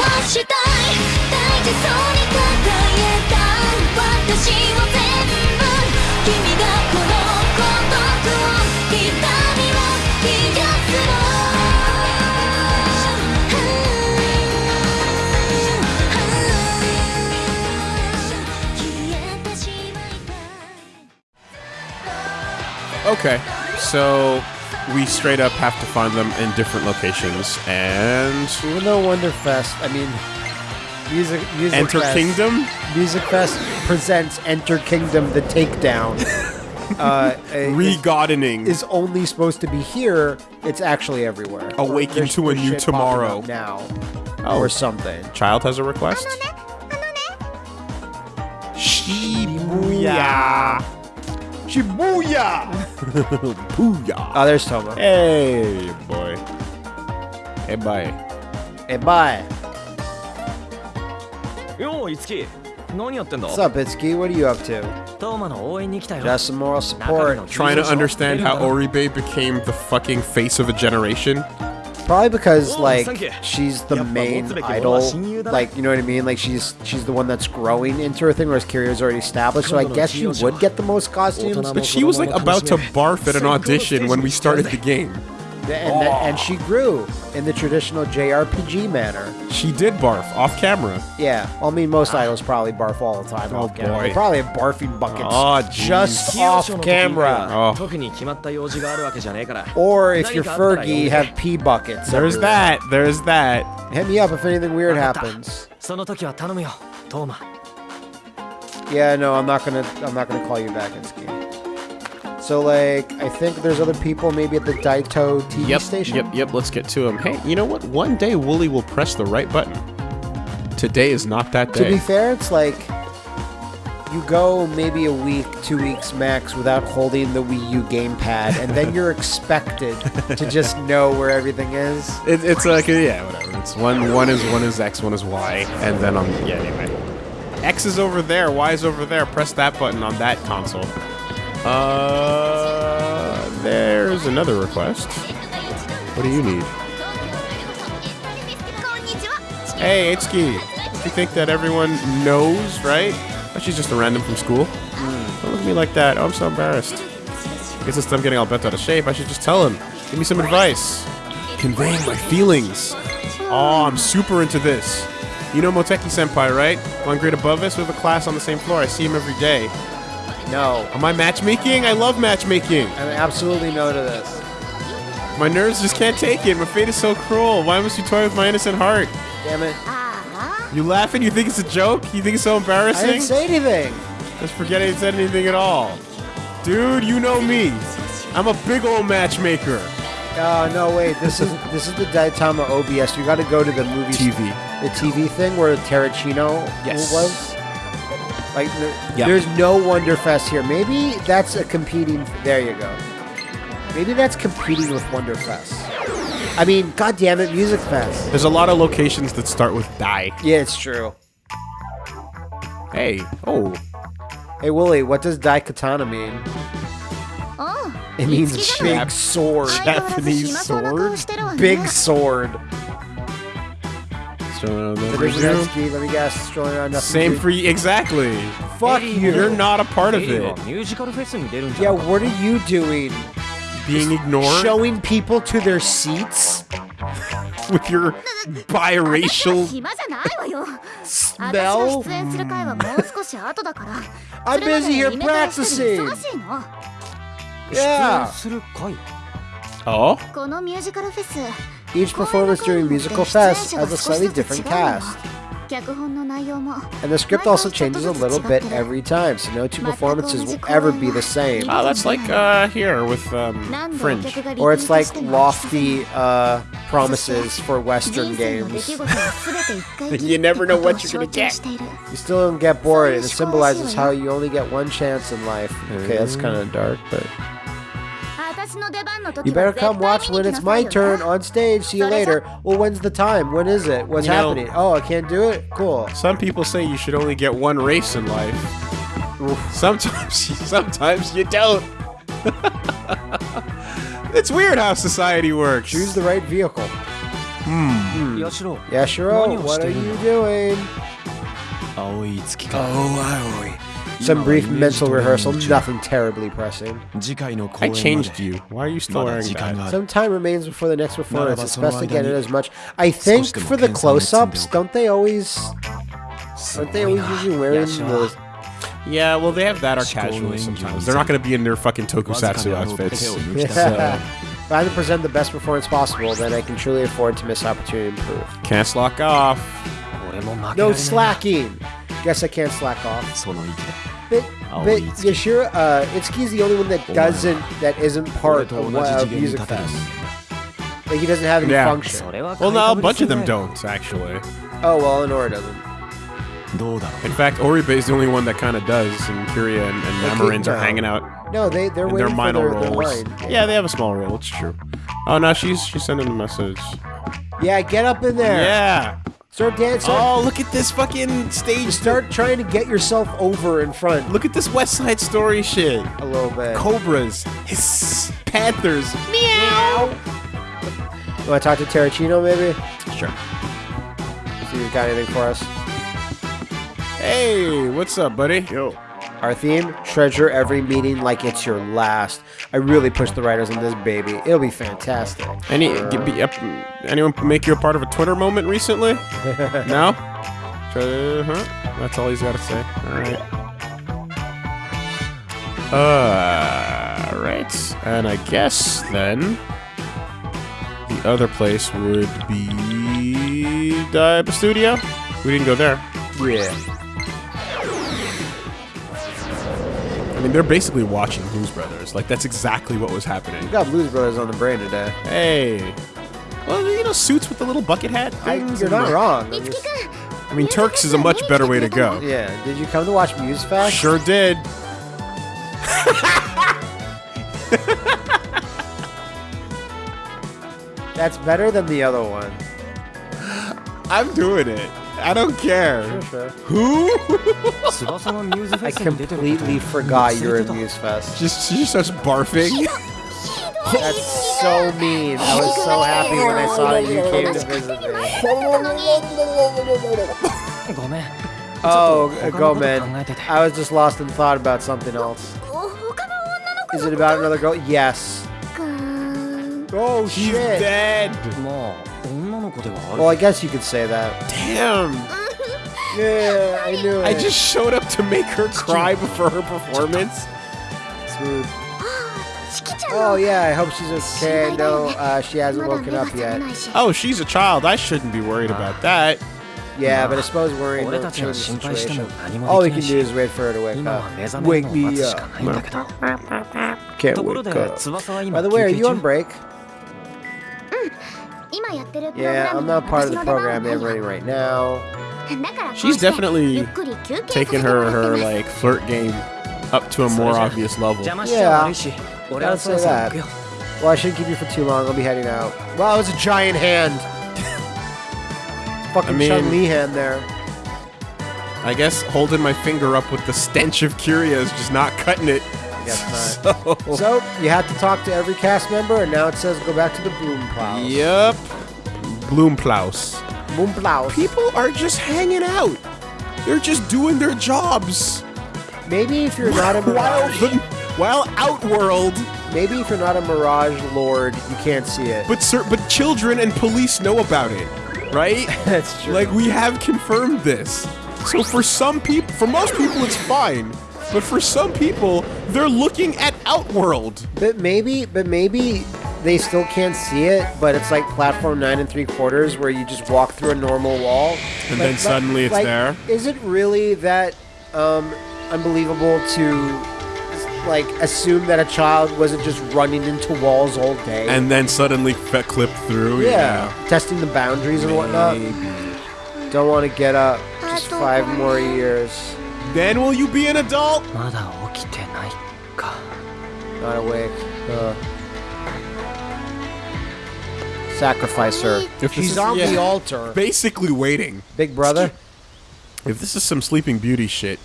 はしたい大事そうに抱えた私を全部君がこの孤独を痛みを癒すの消えてしまいたい Okay, so we straight up have to find them in different locations and Even though Wonderfest, I mean, music, music Enter Fest, Kingdom. Music Fest presents Enter Kingdom: The Takedown. uh, is- is only supposed to be here. It's actually everywhere. Awaken There's- to a new tomorrow. now, Oh. or something. Child has a request. Shibuya. Shibuya! Booyah! Oh, there's Touma. Hey, boy. Hey, bye. Hey, bye. Yo, Itsuki. What's up, Itsuki? What are you up to? Just some moral support. Trying to understand how Oribe became the fucking face of a generation? Probably because Oh, like she's the main what's the big idol. one? Shinyu da? Like you know what I mean? Like she's she's the one that's growing into her thing, whereas Kiria's already established. So I guess she would get the most costumes. But she was like about to barf at an audition when we started the game and, oh. that, and she grew in the traditional JRPG manner. She did barf off camera. Yeah, well, I mean, most idols probably barf all the time oh off camera. They probably have barfing buckets oh, just off camera. Oh. Or if you're Fergie, have pee buckets. There's everywhere. that. There's that. Hit me up if anything weird happens. Yeah, no, I'm not gonna. I'm not gonna call you back, Itsuki. So like, I think there's other people maybe at the Daito TV Yep. station. Yep. Yep. Let's get to them. Hey, you know what? One day Wooly will press the right button. Today is not that day. To be fair, it's like you go maybe a week, two weeks max without holding the Wii U gamepad, and then you're expected to just know where everything is. It, it's like yeah, whatever. It's one. One is one is X. One is Y. And then on yeah. Anyway, X is over there. Y is over there. Press that button on that console. Uh, there's another request. What do you need? Hey, Itsuki. You think that everyone knows, right? That she's just a random from school? Don't look at me like that. Oh, I'm so embarrassed. I guess instead of getting all bent out of shape, I should just tell him. Give me some advice. Conveying my feelings. Oh, I'm super into this. You know Moteki Senpai, right? One grade above us, we have a class on the same floor. I see him every day. No, Am I matchmaking? I love matchmaking. I'm absolutely no to this. My nerves just can't take it. My fate is so cruel. Why must you toy with my innocent heart? Damn it! Uh-huh. You laughing? You think it's a joke? You think it's so embarrassing? I didn't say anything. Just forget I said anything at all. Dude, you know me. I'm a big old matchmaker. Oh no, wait. This is this is the Daitama OBS. You got to go to the movie TV. the TV thing where Terracino Yes. was. Like, there, Yep. there's no Wonderfest here. Maybe that's a competing. There you go. Maybe that's competing with Wonderfest. I mean, God damn it, Music Fest. There's a lot of locations that start with die. Yeah, it's true. Hey, oh, Hey, Wooly, what does Daikatana mean? Oh, It means big sword. Japanese sword. Big sword. Strolling around Let me guess. Strolling around. Same for you. Exactly. Fuck you. You're not a part of it. Yeah, what are you doing? Being ignored? Showing people to their seats? With your biracial smell? I'm busy here practicing. Yeah. Oh? Each performance during Musical Fest has a slightly different cast. And the script also changes a little bit every time, so no two performances will ever be the same. Ah, uh, that's like uh, here with um, Fringe. Or it's like lofty uh, promises for Western games. you never know what you're going to get. You still don't get bored, and it symbolizes how you only get one chance in life. Okay, that's kind of dark, but. You better come watch when it's my turn on stage. See you later. Well, when's the time? When is it? What's you know, happening? oh, I can't do it? Cool. Some people say you should only get one race in life. Sometimes, sometimes you don't. it's weird how society works. Choose the right vehicle. Hmm. hmm. Yashiro. Yashiro, what are you doing? Oh, Aoi. Some brief mental rehearsal, nothing terribly pressing. I changed you. Why are you still wearing that? Some time remains before the next performance. It's best to get it as much. I think for the close-ups, don't they always... Aren't they always usually wearing those... Yeah, well, they have that are casually sometimes. They're not going to be in their fucking tokusatsu outfits. If I can present the best performance possible, then I can truly afford to miss opportunity to improve. Can't slack off. No slacking. Guess I can't slack off. But, oh, but Yashiro, uh, Itsuki's the only one that oh, doesn't, that isn't part of, uh, Music Fest. Like, he doesn't have any yeah. function. Well, no, a bunch of them don't, actually. Oh, well, Honora doesn't. In fact, Oribe is the only one that kind of does, and Kiria and, and are hanging out. No, they they're waiting their minor their, roles. Their yeah. they have a small role. It's true. Oh no, she's she's sending a message. Yeah, get up in there. Yeah. Start dancing. Oh, look at this fucking stage. Start trying to get yourself over in front Look at this West Side Story shit. a little bit. Cobras, hiss, panthers. You want to talk to Terracino maybe? Sure. See if he's got anything for us. Hey, what's up, buddy? Yo. Our theme: treasure every meeting like it's your last. I really pushed the writers on this baby. It'll be fantastic. Any be, anyone make you a part of a Twitter moment recently? no. Uh-huh. That's all he's got to say. All right. Uh, right. And I guess then the other place would be the studio. We didn't go there. Yeah. I mean, they're basically watching Blues Brothers. Like that's exactly what was happening. We got Blues Brothers on the brain today. Hey. Well, you know, suits with the little bucket hat. I, you're not the- wrong. I'm just- I mean, Turks is a much better way to go. yeah. Did you come to watch Muse Fest? Sure did. That's better than the other one. I'm doing it. I don't care. Sure, sure. Who? I completely forgot you're at Muse Fest. Just she just starts barfing. That's so mean. I was so happy when I saw that you came to visit me. Oh, go man. I was just lost in thought about something else. Is it about another girl? Yes. Oh, she's shit. dead. Well, I guess you could say that. Damn! yeah, I knew it. I just showed up to make her cry before her performance. Smooth. Oh yeah, I hope she's okay. No, uh, she hasn't woken up yet. Oh, she's a child. I shouldn't be worried about that. Yeah, but I suppose worrying about the situation. All we can do is wait for her to wake up. Wake me up. Can't wake up. By the way, are you on break? Yeah, I'm not part of the program they're ready right now. She's definitely taking her, her like flirt game up to a more obvious level. Yeah, say that. Well, I shouldn't keep you for too long. I'll be heading out. Wow, it's a giant hand. fucking I mean, Chun-Li hand there. I guess holding my finger up with the stench of Kiria is just not cutting it. Guess So, So you have to talk to every cast member, and now it says go back to the Bloom Plow. yep. Bloomplaus. Bloom Plow. People are just hanging out. They're just doing their jobs. Maybe if you're not a while Mirage, the, while Outworld, maybe if you're not a Mirage Lord, you can't see it. but sir, but children and police know about it, right? That's true. Like we have confirmed this. So for some people, for most people, it's fine. But for some people, they're looking at Outworld. But maybe, but maybe they still can't see it. But it's like platform nine and three quarters, where you just walk through a normal wall, And then suddenly it's like, there. Is it really that um, unbelievable to like assume that a child wasn't just running into walls all day? And then suddenly fe- clip through. yeah, testing the boundaries and whatnot. Don't want to get up. Just five more years. Then will you be an adult? Not awake. Uh, sacrifice her. If She's on yeah. the altar. Basically waiting. Big brother? If this is some Sleeping Beauty shit,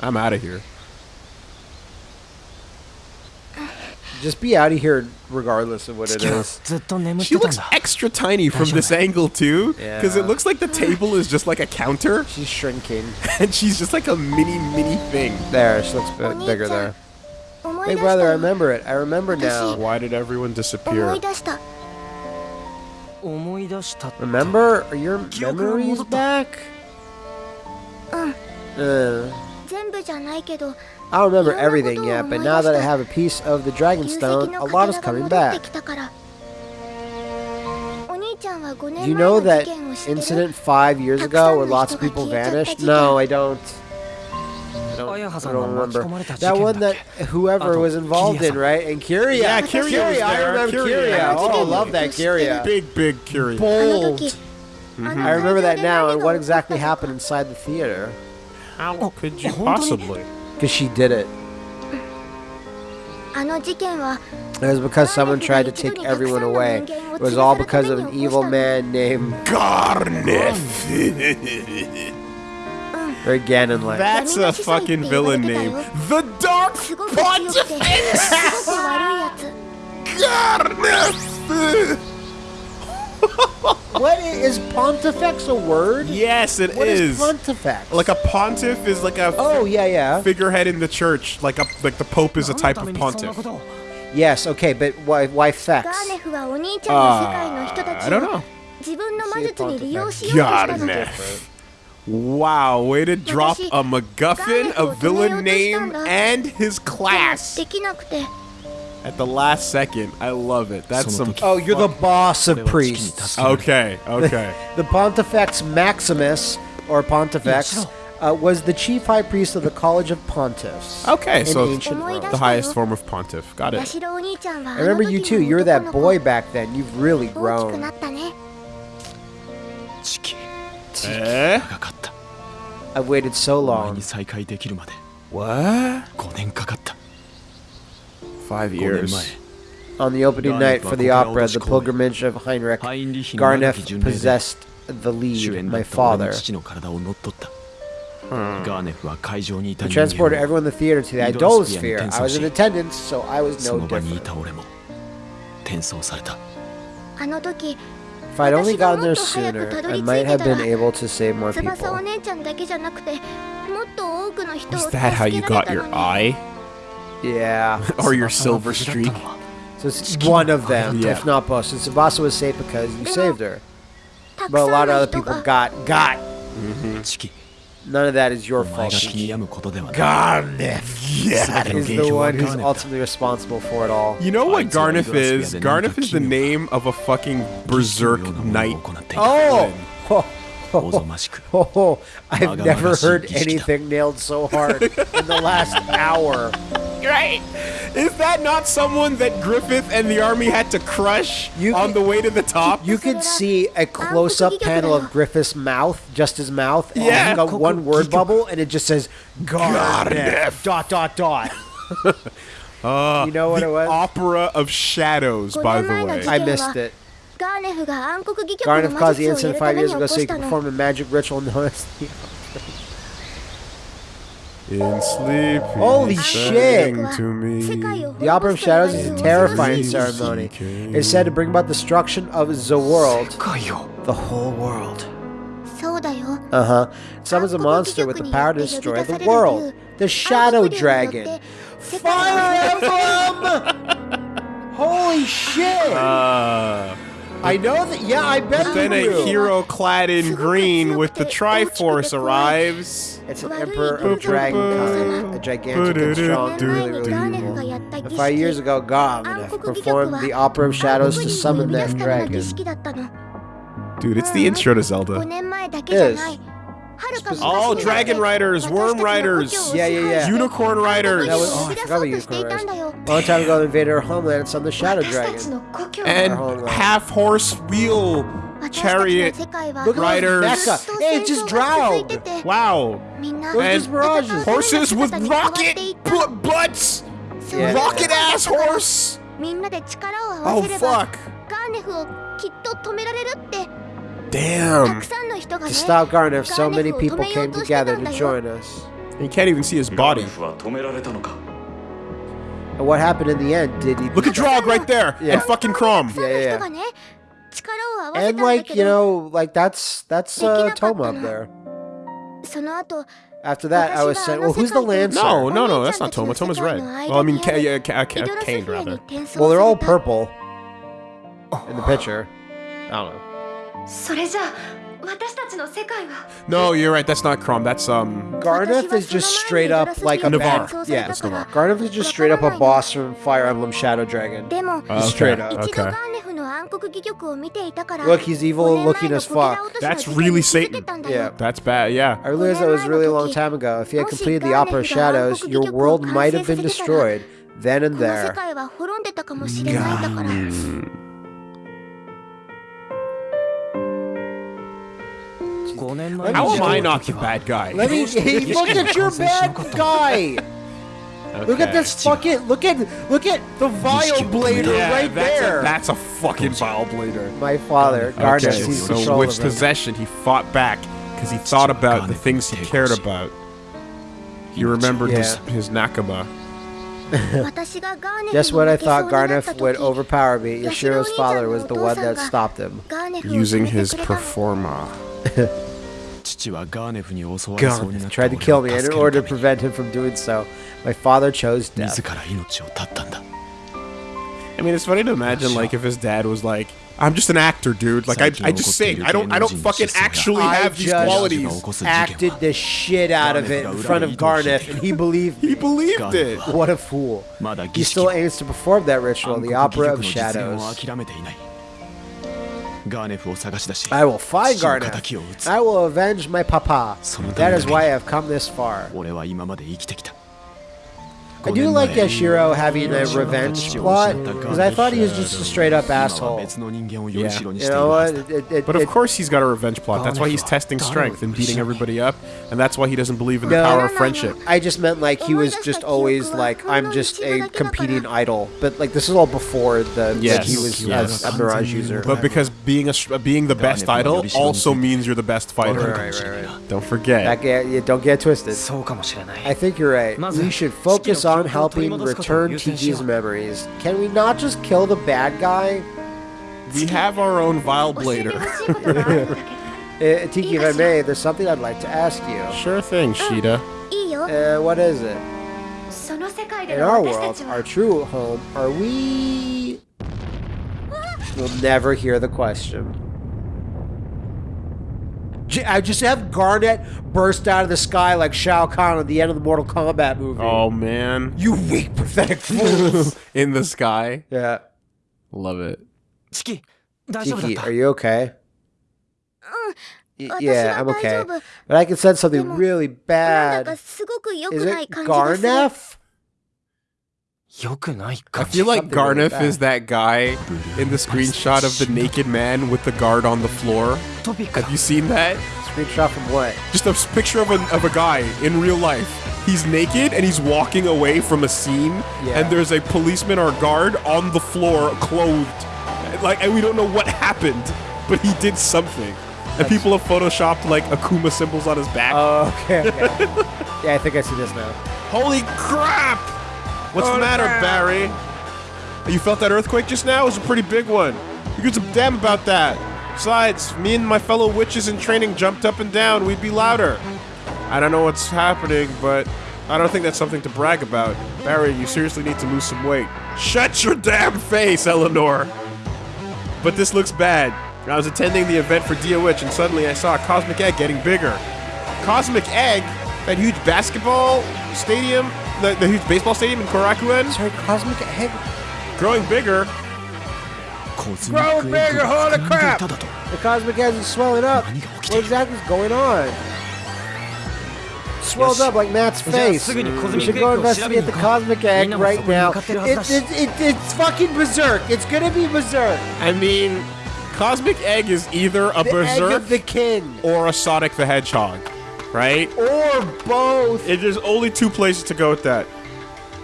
I'm out of here. Just be out of here regardless of what it is. She looks extra tiny from this angle too, because yeah. it looks like the table is just like a counter. She's shrinking, and she's just like a mini mini thing. There, she looks bit bigger there. Hey brother, I remember it. I remember now. Why did everyone disappear? Remember? Are your memories back? Uh. uh. I don't remember everything yet, but now that I have a piece of the dragon stone, a lot is coming back. You know that incident five years ago where lots of people vanished? No, I don't. I don't, I don't remember. That one that whoever was involved in, right? And Kiria. Yeah, Kiria. I remember Kiria. Kiria. Oh, I love that Kiria. Big, big Kyria. Bold. Mm -hmm. I remember that now and what exactly happened inside the theater. How could you possibly? Because she did it. It was because someone tried to take everyone away. It was all because of an evil man named Garneth. or Ganonlight. That's a fucking villain name. The Dark Pontifex! Garneth! what is, is pontifex a word? Yes, it what is. What is pontifex? Like a pontiff is like a oh yeah yeah figurehead in the church. Like a like the pope is a type of pontiff. Yes, okay, but why why fax? Uh, ah, I don't know. God, man. Wow, way to drop a MacGuffin, a villain name, and his class at the last second. I love it. That's some. Oh, you're the boss of priests. Okay, okay. The, the Pontifex Maximus, or Pontifex, uh, was the chief high priest of the College of Pontiffs. Okay, so the highest form of pontiff. Got it. I remember you too. You were that boy back then. You've really grown. Eh? I've waited so long. What? five years. On the opening night for the opera, The Pilgrimage of Heinrich, Garnef possessed the lead, my father. Hmm. We transported everyone in the theater to the idolosphere. I was in attendance, so I was no different. If I'd only gotten there sooner, I might have been able to save more people. Is that how you got your eye? Yeah. or your silver streak. So it's one of them, yeah. if not both. So Tsubasa was safe because you saved her. But a lot of other people got got. Mm -hmm. None of that is your fault. Garneth yeah, is the one who's ultimately responsible for it all. You know what Garneth is? Garneth is the name of a fucking berserk knight. Oh! Ho, おぞましく ho, ho. I've Maga never Maga heard Shikishita. anything nailed so hard in the last hour. Right? Is that not someone that Griffith and the army had to crush You on can- the way to the top? You could see a close-up panel of Griffith's mouth, just his mouth, and Yeah. like a one word bubble, and it just says Garneth. Garneth. Dot dot dot. Uh, You know what the it was? Opera of Shadows, by the way. I missed it. Garneth caused the incident five years ago, so he performed a magic ritual in the In sleep. Holy shit! The Opera of Shadows is a terrifying ceremony. It is said to bring about destruction of the world. The whole world. Uh huh. Summons a monster with the power to destroy the world. The Shadow Dragon. Fire Emblem! Holy shit! Uh. I know that. Yeah, I bet but then a hero clad in green with the Triforce arrives. It's an emperor of dragonkind, a gigantic and strong, really, really. Five years ago, Gomna performed the Opera of Shadows to summon that dragon. Dude, it's the intro to Zelda. It is. Oh, Dragon Riders, Worm Riders, yeah, yeah, yeah. Unicorn Riders. That was, oh, I forgot about Unicorn Riders. A long time ago, they invaded our homeland. It's on the Shadow Dragon. And half horse wheel chariot Look riders. Hey, just drowned. Wow. And horses with rocket butts. Yeah, rocket ass horse. Oh fuck. Damn. To stop Garner, so many people came together to join us. And you can't even see his body. And what happened in the end? Did he... Look at Draug right there! Yeah. And fucking Chrom! Yeah, yeah, yeah. And like, you know, like that's, that's uh, Touma up there. After that, I was saying, well, who's the Lancer? No, no, no, that's not Touma. Touma's red. Well, I mean, yeah, K K rather. Well, they're all purple oh. in the picture. I don't know. No, you're right. That's not Chrom. That's um. Gardeth is just straight up like a Navarre. Yeah, that's Navarre. Gardeth is just straight up a boss from Fire Emblem Shadow Dragon. Okay. Straight up. Okay. Look, he's evil looking as fuck. That's really Satan. Yeah. That's bad, yeah. I realized that was really a long time ago. If you had completed the Opera of Shadows, your world might have been destroyed then and there. God. How am I not the bad guy? Let me. He at your bad guy. Okay. Look at this fucking look at look at the vile blader yeah, right that's there. A, that's a fucking vile blader. My father, Garnet, okay. so with possession, he fought back because he thought about the things he cared about. He remembered yeah. his, his nakama. Just when I thought Garnet would overpower me, Yashiro's father was the one that stopped him. Using his performa. Garneth tried to kill me, and in order to prevent him from doing so, my father chose death. I mean, it's funny to imagine, like, if his dad was like, I'm just an actor, dude. Like, I, I just sing. I don't, I don't fucking actually have these qualities. I acted the shit out of it in front of Garneth, and he believed me. He believed it. What a fool. He still aims to perform that ritual in the Opera of Shadows. I will find Garneth. I will avenge my papa. That is why I have come this far. I do like Yashiro having a revenge plot, because I thought he was just a straight up asshole. Yeah. You know what? It, it, but of course he's got a revenge plot. That's why he's testing strength and beating everybody up, and that's why he doesn't believe in the no, power of friendship. I just meant like he was just always like, I'm just a competing idol. But like this is all before the yes. like, he was yes. a, Mirage user. But because being a uh, being the best idol also means you're the best fighter. Right, right, right. Don't forget. That, yeah, don't get twisted. I think you're right. We should focus on on helping return Tiki's memories. Can we not just kill the bad guy? We have our own Vile Blader. Eh, Tiki, if I may, there's something I'd like to ask you. Sure thing, Shida. Uh, eh, what is it? In our world, our true home, are we... We'll never hear the question. I just have Garnet burst out of the sky like Shao Kahn at the end of the Mortal Kombat movie. Oh man, you weak, pathetic fools! In the sky. Yeah, love it. Tiki, are you okay? Uh, yeah, I'm okay. But I can sense something really bad. Is it Garnef? I feel like Something Garnif like is that guy in the screenshot of the naked man with the guard on the floor. Have you seen that? Screenshot from what? Just a picture of a, of a guy in real life. He's naked and he's walking away from a scene, yeah. and there's a policeman or guard on the floor, clothed. Like, and we don't know what happened, but he did something. And That's people have photoshopped like Akuma symbols on his back. Oh, okay. okay. yeah, I think I see this now. Holy crap! What's the matter, Barry? You felt that earthquake just now? It was a pretty big one. You give some damn about that. Besides, me and my fellow witches in training jumped up and down. We'd be louder. I don't know what's happening, but I don't think that's something to brag about. Barry, you seriously need to lose some weight. Shut your damn face, Eleanor! But this looks bad. I was attending the event for Dia Witch, and suddenly I saw a Cosmic Egg getting bigger. Cosmic Egg? That huge basketball stadium? the, the huge baseball stadium in Korakuen. Sorry, Cosmic egg Growing bigger. Growing bigger, holy crap! The Cosmic egg is swelling up. What exactly is going on? swelled up like Matt's face. Mm. We should go investigate the cosmic egg right now. It's, it's, it's fucking berserk. It's gonna be berserk. I mean, cosmic egg is either a the berserk the king or a Sonic the Hedgehog right? Or both. It, there's only two places to go with that.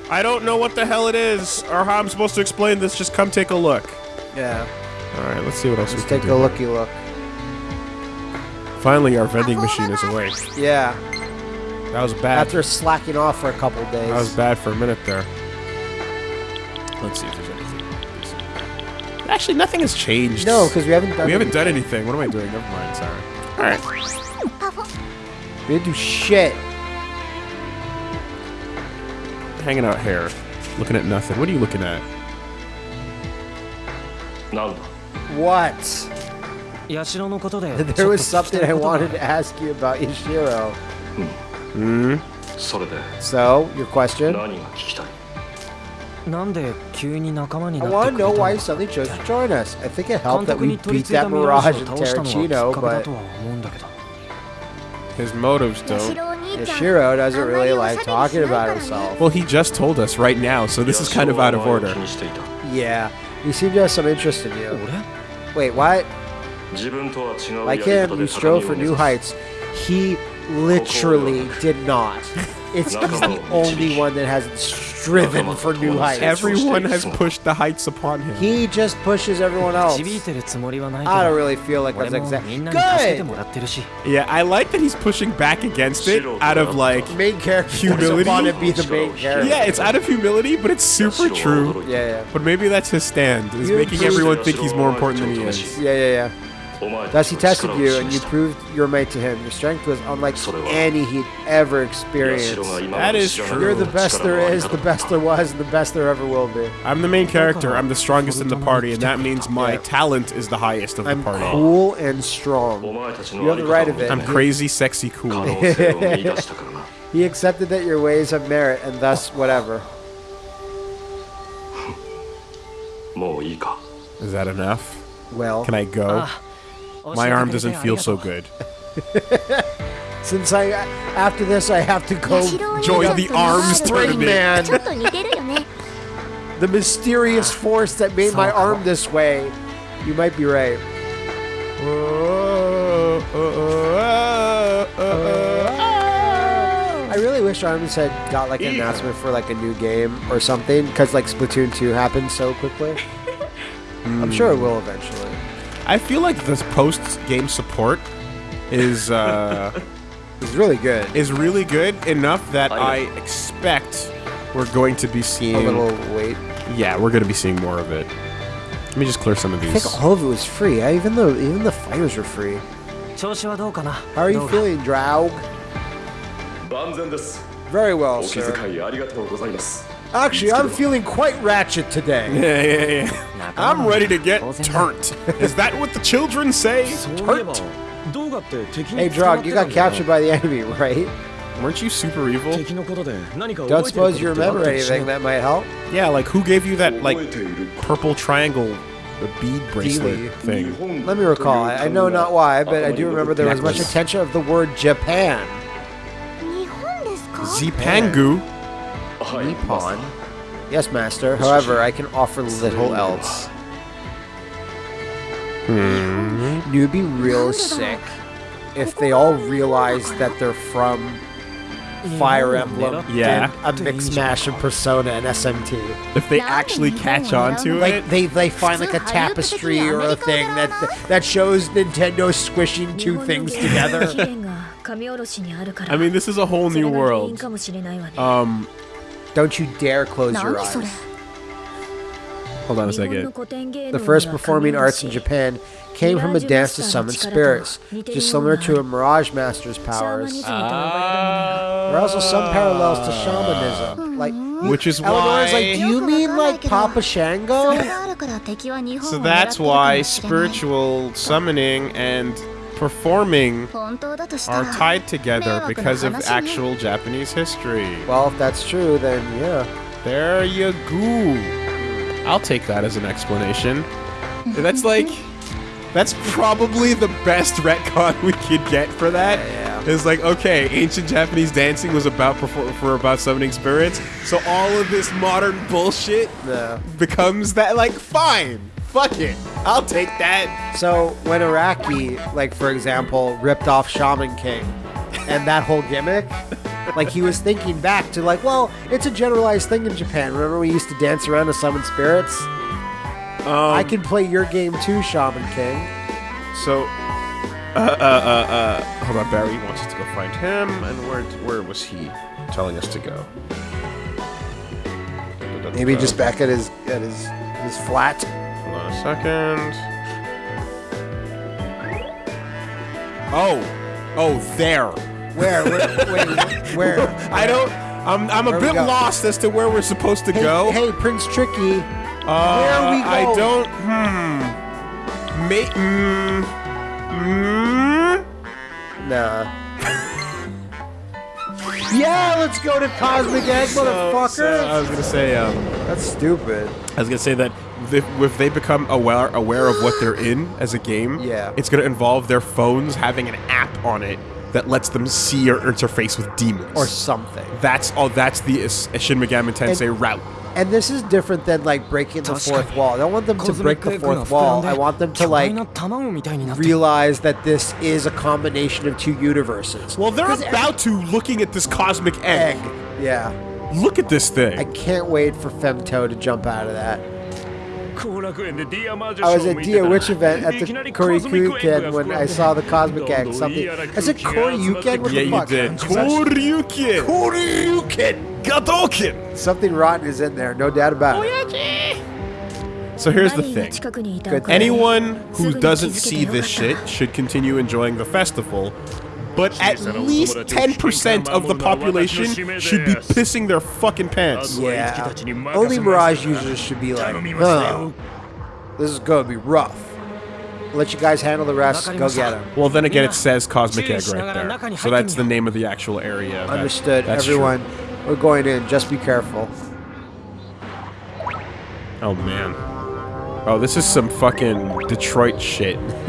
I don't know what the hell it is or how I'm supposed to explain this. Just come take a look. Yeah. All right, let's see what else Let's we can take a do. looky look. Finally, our vending machine is awake. Yeah. That was bad. After slacking off for a couple days. That was bad for a minute there. Let's see if there's anything. Actually, nothing has changed. No, because we haven't done. we haven't done anything. anything. What am I doing? Never mind. Sorry. All right. Uh-huh. We didn't do shit. Hanging out here, looking at nothing. What are you looking at? None. What? There was something I wanted to ask you about Yashiro. Hmm. hmm? So, your question? I want to know why you suddenly chose to join us. I think it helped that we beat that Mirage in Terracino, but his motives don't. Yashiro doesn't really like talking about himself. Well, he just told us right now, so this is kind of out of order. Yeah, he seemed to have some interest in you. Wait, what? Like him, you strove for new heights. He literally did not. It's he's the only one that has striven for new heights. Everyone has pushed the heights upon him. He just pushes everyone else. I don't really feel like that's exactly good. Yeah, I like that he's pushing back against it out of like main character humility. Want to be the main character. Yeah, it's out of humility, but it's super true. Yeah, yeah. But maybe that's his stand He's making everyone think he's more important than he is. Yeah, yeah, yeah. Thus he tested you, and you proved your might to him. Your strength was unlike any he'd ever experienced. That is true. You're the best there is, the best there was, and the best there ever will be. I'm the main character. I'm the strongest in the party, and that means my yeah. talent is the highest of the I'm party. I'm cool and strong. You have the right of it. I'm crazy, sexy, cool. he accepted that your ways have merit, and thus whatever. Is that enough? Well, can I go? Uh, my arm doesn't feel so good. Since I after this I have to go join the arms tournament. the mysterious force that made my arm this way. You might be right. I really wish Arms had got like an yeah. announcement for like a new game or something, because like Splatoon 2 happened so quickly. mm. I'm sure it will eventually. I feel like this post game support is uh, is really good. Is really good enough that I, I expect we're going to be seeing a little wait. Yeah, we're going to be seeing more of it. Let me just clear some of these. I think all of it was free. I, even though even the fires were free. How are you feeling, Draug? Very well, sir. Actually, I'm feeling quite ratchet today. Yeah, yeah, yeah. I'm ready to get turnt. Is that what the children say? Turnt? Hey, Draug, you got captured by the enemy, right? Weren't you super evil? Don't suppose you remember anything that might help? Yeah, like who gave you that, like, purple triangle the bead bracelet thing. Let me recall. I, know not why, but I do remember there was much attention of the word Japan. Zipangu Oh, pawn. Yes, master. However, I can offer little else. Hmm. It would be real sick if they all realize that they're from Fire Emblem, yeah, a mix mash of Persona and SMT. If they actually catch on to it, like they they find like a tapestry or a thing that that shows Nintendo squishing two things together. I mean, this is a whole new world. Um, don't you dare close your eyes. Hold on a second. The first performing arts in Japan came from a dance to summon spirits, just similar to a Mirage Master's powers. There are also some parallels to ah. shamanism, like which is Eleanor's why. like, do you mean like Papa Shango? so that's why spiritual summoning and performing are tied together because of actual Japanese history. Well, if that's true, then yeah. There you go. I'll take that as an explanation. That's like, that's probably the best retcon we could get for that. Yeah, yeah. It's like, okay, ancient Japanese dancing was about for about summoning spirits, so all of this modern bullshit yeah. becomes that, like, fine fuck it, I'll take that. So when Iraqi, like for example, ripped off Shaman King, and that whole gimmick, like he was thinking back to like, well, it's a generalized thing in Japan. Remember we used to dance around to summon spirits? I can play your game too, Shaman King. So, uh, uh, uh, uh, hold on, Barry wants us to go find him, and where, where was he telling us to go? Maybe just back at his at his his flat. Hold on a second. Oh, oh, there. Where? where wait, where? I don't. I'm. I'm a Where we bit lost as to where we're supposed to Hey, go. hey, Prince Tricky. Uh, where we I don't. Hmm. May. Mm, mm, Nah. yeah, let's go to Cosmic Egg, so- so I was gonna say. Um, That's stupid. I was gonna say that if they become aware aware of what they're in as a game, yeah. it's going to involve their phones having an app on it that lets them see your interface with demons or something. That's all. That's the Shin Megami Tensei and, route. And this is different than like breaking the fourth wall. I don't want them to break the fourth wall. I want them to like realize that this is a combination of two universes. Well, they're about to looking at this cosmic egg. egg. Yeah. Look at this thing. I can't wait for Femto to jump out of that. I was at Deer Witch event at the Koryuken when I saw the Cosmic Egg something. I said Koryuken? What the fuck? Yeah, you. Koryuken! Koryuken! Gadoken! Something rotten is in there, no doubt about it. So here's the thing. Anyone who doesn't see this shit should continue enjoying the festival but at least 10% of the population should be pissing their fucking pants. Yeah. Only Mirage users should be like, "Oh, this is gonna be rough. Let you guys handle the rest. Go get them. Well, then again, it says Cosmic Egg right there. So that's the name of the actual area. Understood. Everyone, true. we're going in. Just be careful. Oh, man. Oh, this is some fucking Detroit shit.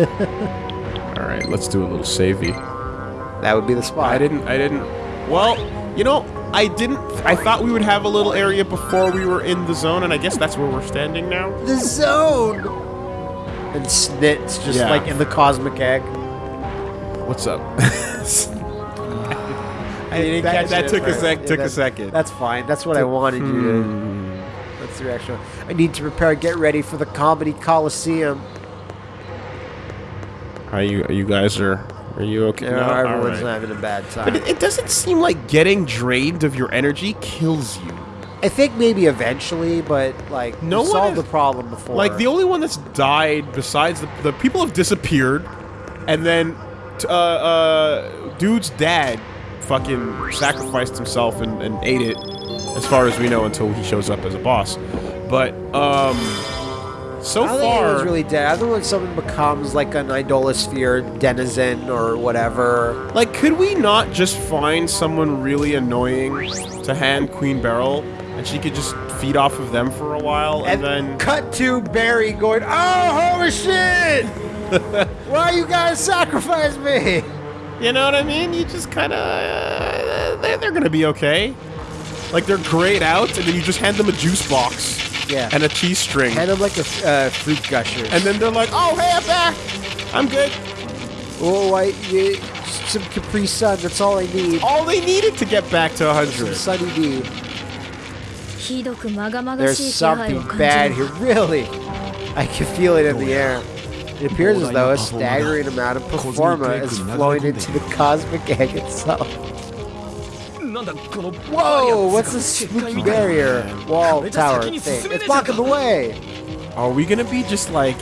Alright, let's do a little savey. That would be the spot. I didn't. I didn't. Well, you know, I didn't. I thought we would have a little area before we were in the zone, and I guess that's where we're standing now. the zone. And Snit's just Yeah. like in the cosmic egg. What's up? I didn't that- catch that it took a sec- took a second. That's fine. That's what I wanted you to. Hmm. That's the reaction. I need to prepare. Get ready for the comedy coliseum. Are you? Are you guys are? Are you okay? No? everyone's right. having a bad But time. it, it doesn't seem like getting drained of your energy kills you. I think maybe eventually, but like No we one solved is- the problem before. Like the only one that's died besides the, the people have disappeared, and then t- uh, uh, dude's dad fucking sacrificed himself and, and ate it, as far as we know, until he shows up as a boss. But um, so I don't far, anyone's really dead. Other when someone becomes like an idolosphere denizen or whatever. like, could we not just find someone really annoying to hand Queen Beryl, and she could just feed off of them for a while, and, then cut to Barry going, "Oh, holy shit! Why you guys sacrifice me?" You know what I mean? You just kind of uh, they're, they're gonna be okay. Like they're grayed out, and then you just hand them a juice box yeah. And a tea string. Kind of like a uh, fruit gusher. And then they're like, oh, hey, I'm back. I'm good. Oh, I, you, some Capri Sun. That's all I need. All they needed to get back to 100. Sunny D. There's something bad here, really. I can feel it in the air. It appears as though a staggering amount of performa is flowing into the cosmic egg itself. Whoa, what's this spooky barrier wall tower thing? It's blocking the way! Are we gonna be just like...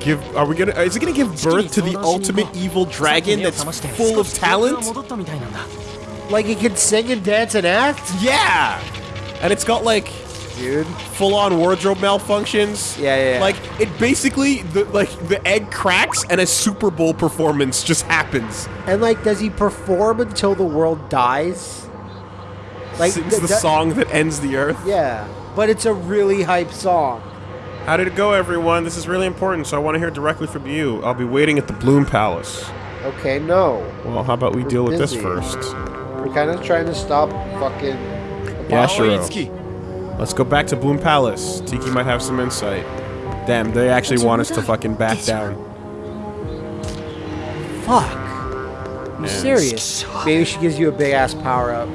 Give, are we gonna- is it gonna give birth to the ultimate evil dragon that's full of talent? Like he can sing and dance and act? Yeah! And it's got like... Dude. Full-on wardrobe malfunctions. Yeah, yeah, yeah. Like, it basically, the, like, the egg cracks and a Super Bowl performance just happens. And like, does he perform until the world dies? Like Sings th- the song that ends the earth. Yeah, but it's a really hype song. How did it go, everyone? This is really important, so I want to hear directly from you. I'll be waiting at the Bloom Palace. Okay, no, Well, how about we deal with this first? we're kind of trying to stop fucking. Yashiro. Let's go back to Bloom Palace. Tiki might have some insight. Damn, they actually want us to fucking back down. Fuck. You serious? Maybe she gives you a big ass power up.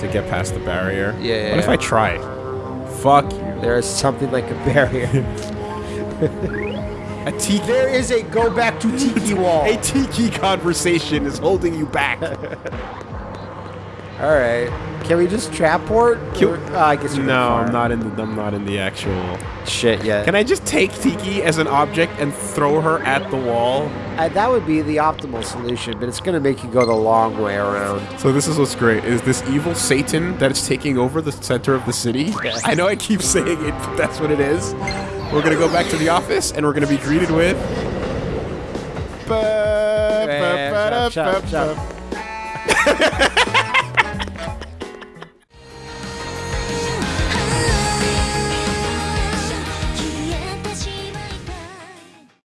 To get past the barrier. Yeah, yeah, What if yeah. I try? Fuck you. There is something like a barrier. A tiki. there is a go back to tiki wall. A tiki conversation is holding you back. All right. Can we just trap port? Or- uh, I guess No. I'm not in the I'm not in the actual. Shit yet. Can I just take Tiki as an object and throw her at the wall? Uh, that would be the optimal solution, but it's gonna make you go the long way around. So this is what's great is this evil Satan that is taking over the center of the city. I know I keep saying it, but that's what it is. We're gonna go back to the office and we're gonna be greeted with. Shut, shut, shut.